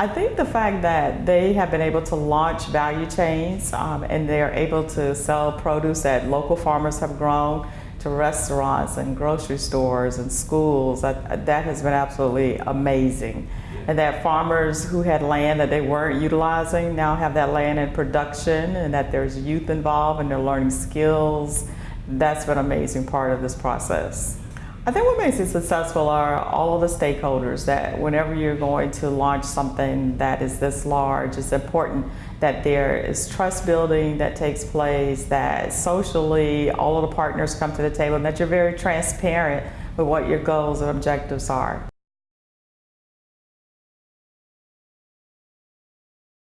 I think the fact that they have been able to launch value chains um, and they're able to sell produce that local farmers have grown to restaurants and grocery stores and schools, that, that has been absolutely amazing. And that farmers who had land that they weren't utilizing now have that land in production and that there's youth involved and they're learning skills. That's been an amazing part of this process. I think what makes it successful are all of the stakeholders that whenever you're going to launch something that is this large, it's important that there is trust building that takes place, that socially all of the partners come to the table, and that you're very transparent with what your goals and objectives are.